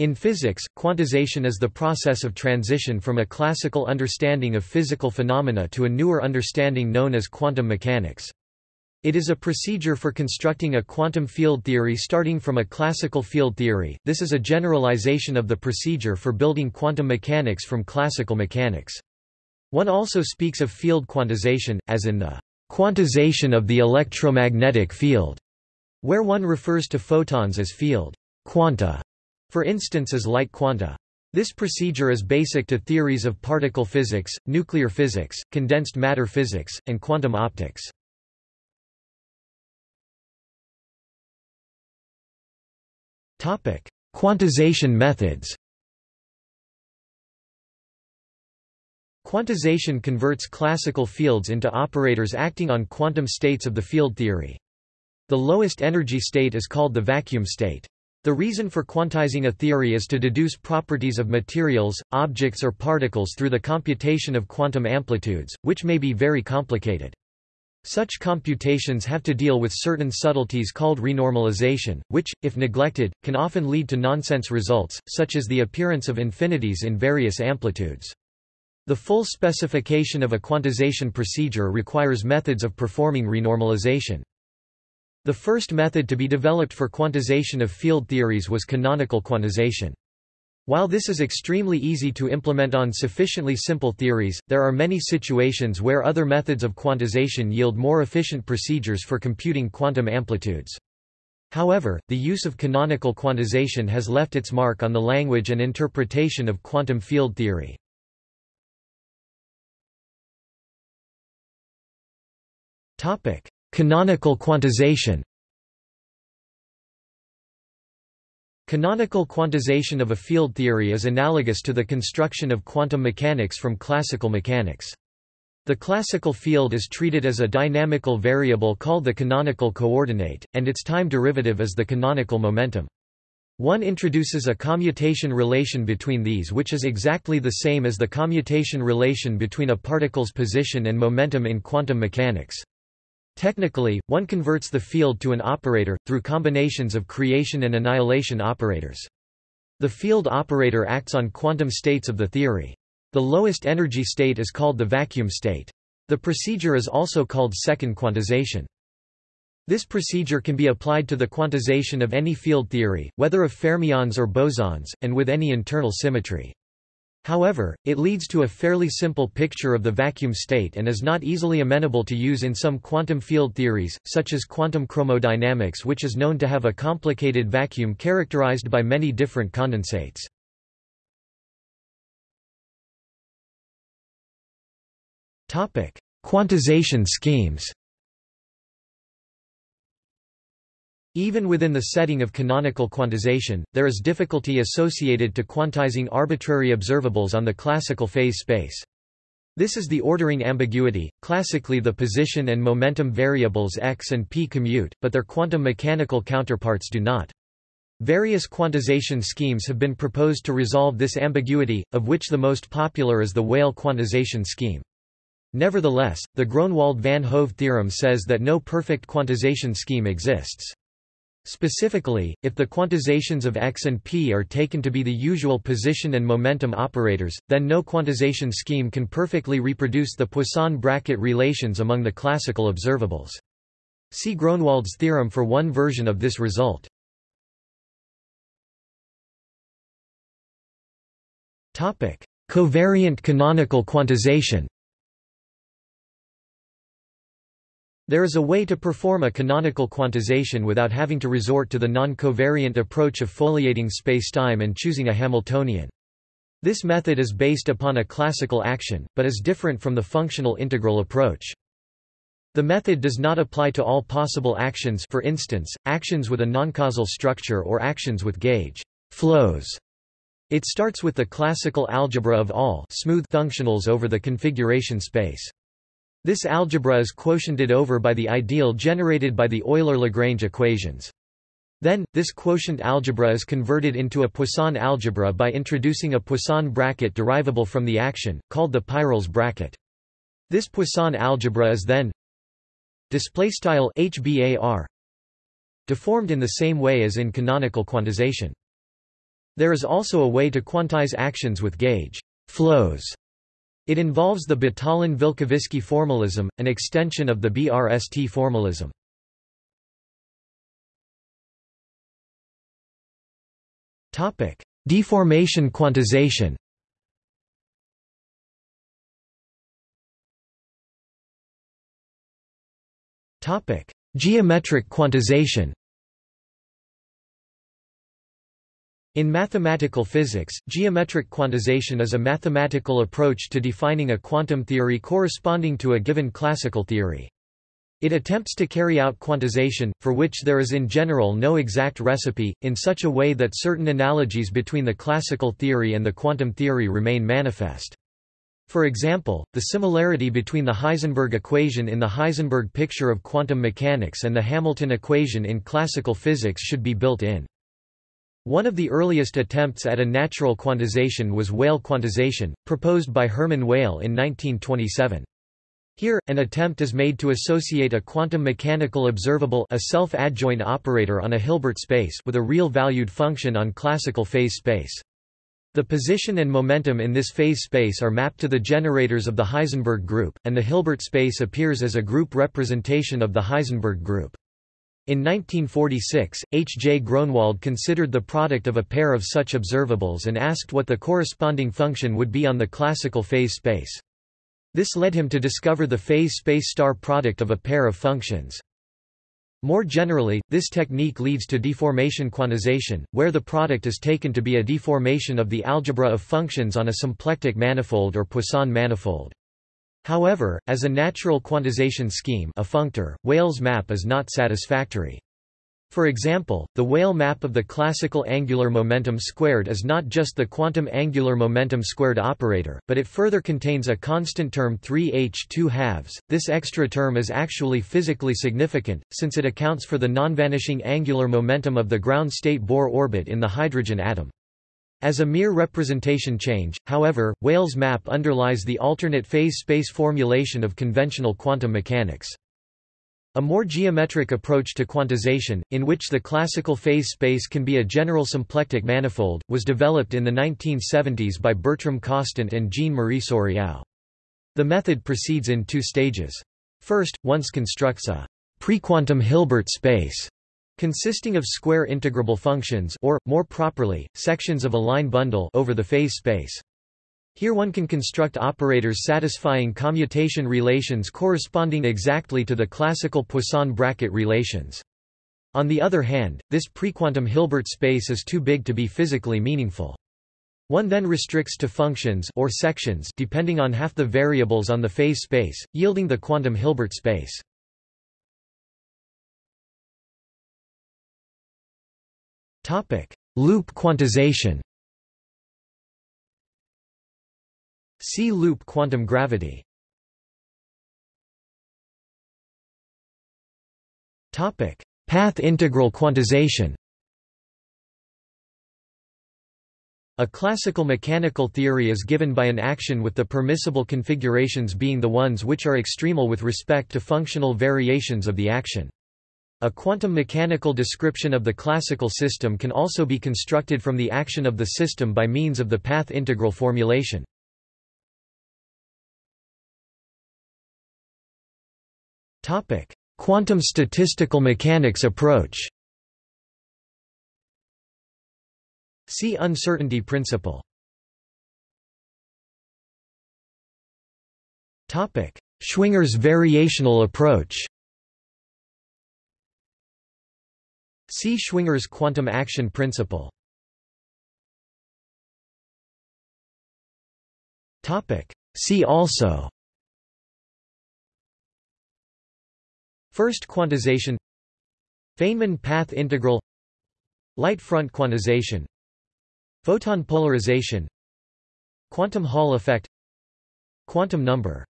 In physics, quantization is the process of transition from a classical understanding of physical phenomena to a newer understanding known as quantum mechanics. It is a procedure for constructing a quantum field theory starting from a classical field theory. This is a generalization of the procedure for building quantum mechanics from classical mechanics. One also speaks of field quantization, as in the quantization of the electromagnetic field, where one refers to photons as field quanta, for instance as light quanta. This procedure is basic to theories of particle physics, nuclear physics, condensed matter physics, and quantum optics. Quantization methods Quantization converts classical fields into operators acting on quantum states of the field theory. The lowest energy state is called the vacuum state. The reason for quantizing a theory is to deduce properties of materials, objects or particles through the computation of quantum amplitudes, which may be very complicated. Such computations have to deal with certain subtleties called renormalization, which, if neglected, can often lead to nonsense results, such as the appearance of infinities in various amplitudes. The full specification of a quantization procedure requires methods of performing renormalization. The first method to be developed for quantization of field theories was canonical quantization. While this is extremely easy to implement on sufficiently simple theories, there are many situations where other methods of quantization yield more efficient procedures for computing quantum amplitudes. However, the use of canonical quantization has left its mark on the language and interpretation of quantum field theory. Canonical quantization Canonical quantization of a field theory is analogous to the construction of quantum mechanics from classical mechanics. The classical field is treated as a dynamical variable called the canonical coordinate, and its time derivative is the canonical momentum. One introduces a commutation relation between these which is exactly the same as the commutation relation between a particle's position and momentum in quantum mechanics. Technically, one converts the field to an operator, through combinations of creation and annihilation operators. The field operator acts on quantum states of the theory. The lowest energy state is called the vacuum state. The procedure is also called second quantization. This procedure can be applied to the quantization of any field theory, whether of fermions or bosons, and with any internal symmetry. However, it leads to a fairly simple picture of the vacuum state and is not easily amenable to use in some quantum field theories, such as quantum chromodynamics which is known to have a complicated vacuum characterized by many different condensates. Quantization schemes Even within the setting of canonical quantization, there is difficulty associated to quantizing arbitrary observables on the classical phase space. This is the ordering ambiguity, classically the position and momentum variables x and p commute, but their quantum mechanical counterparts do not. Various quantization schemes have been proposed to resolve this ambiguity, of which the most popular is the Weyl quantization scheme. Nevertheless, the Groenewold-Van Hove theorem says that no perfect quantization scheme exists. Specifically, if the quantizations of x and p are taken to be the usual position and momentum operators, then no quantization scheme can perfectly reproduce the Poisson bracket relations among the classical observables. See Groenewold's theorem for one version of this result. Covariant canonical quantization There is a way to perform a canonical quantization without having to resort to the non-covariant approach of foliating spacetime and choosing a Hamiltonian. This method is based upon a classical action, but is different from the functional integral approach. The method does not apply to all possible actions for instance, actions with a noncausal structure or actions with gauge flows. It starts with the classical algebra of all smooth functionals over the configuration space. This algebra is quotiented over by the ideal generated by the Euler-Lagrange equations. Then, this quotient algebra is converted into a Poisson algebra by introducing a Poisson bracket derivable from the action, called the Peierls bracket. This Poisson algebra is then HBAR deformed in the same way as in canonical quantization. There is also a way to quantize actions with gauge flows. It involves the Batalin-Vilkovisky formalism, an extension of the BRST formalism. Topic: Deformation quantization. Topic: Geometric quantization. In mathematical physics, geometric quantization is a mathematical approach to defining a quantum theory corresponding to a given classical theory. It attempts to carry out quantization, for which there is in general no exact recipe, in such a way that certain analogies between the classical theory and the quantum theory remain manifest. For example, the similarity between the Heisenberg equation in the Heisenberg picture of quantum mechanics and the Hamilton equation in classical physics should be built in. One of the earliest attempts at a natural quantization was Weyl quantization, proposed by Hermann Weyl in 1927. Here, an attempt is made to associate a quantum mechanical observable a self-adjoint operator on a Hilbert space with a real-valued function on classical phase space. The position and momentum in this phase space are mapped to the generators of the Heisenberg group, and the Hilbert space appears as a group representation of the Heisenberg group. In 1946, H. J. Groenewold considered the product of a pair of such observables and asked what the corresponding function would be on the classical phase space. This led him to discover the phase space star product of a pair of functions. More generally, this technique leads to deformation quantization, where the product is taken to be a deformation of the algebra of functions on a symplectic manifold or Poisson manifold. However, as a natural quantization scheme a functor, Weyl's map is not satisfactory. For example, the Weyl map of the classical angular momentum squared is not just the quantum angular momentum squared operator, but it further contains a constant term 3h 2 halves. This extra term is actually physically significant, since it accounts for the non-vanishing angular momentum of the ground state Bohr orbit in the hydrogen atom. As a mere representation change, however, Weyl's map underlies the alternate phase space formulation of conventional quantum mechanics. A more geometric approach to quantization, in which the classical phase space can be a general symplectic manifold, was developed in the 1970s by Bertram Kostant and Jean-Marie Souriau. The method proceeds in two stages. First, one constructs a prequantum Hilbert space consisting of square integrable functions or, more properly, sections of a line bundle over the phase space. Here one can construct operators satisfying commutation relations corresponding exactly to the classical Poisson bracket relations. On the other hand, this prequantum Hilbert space is too big to be physically meaningful. One then restricts to functions or sections depending on half the variables on the phase space, yielding the quantum Hilbert space. Loop quantization See loop quantum gravity. Topic: Path integral quantization. A classical mechanical theory is given by an action with the permissible configurations being the ones which are extremal with respect to functional variations of the action. A quantum mechanical description of the classical system can also be constructed from the action of the system by means of the path integral formulation. Quantum statistical mechanics approach. See uncertainty principle. Schwinger's variational approach. See Schwinger's quantum action principle. See also. First quantization. Feynman path integral. Light front quantization. Photon polarization. Quantum Hall effect. Quantum number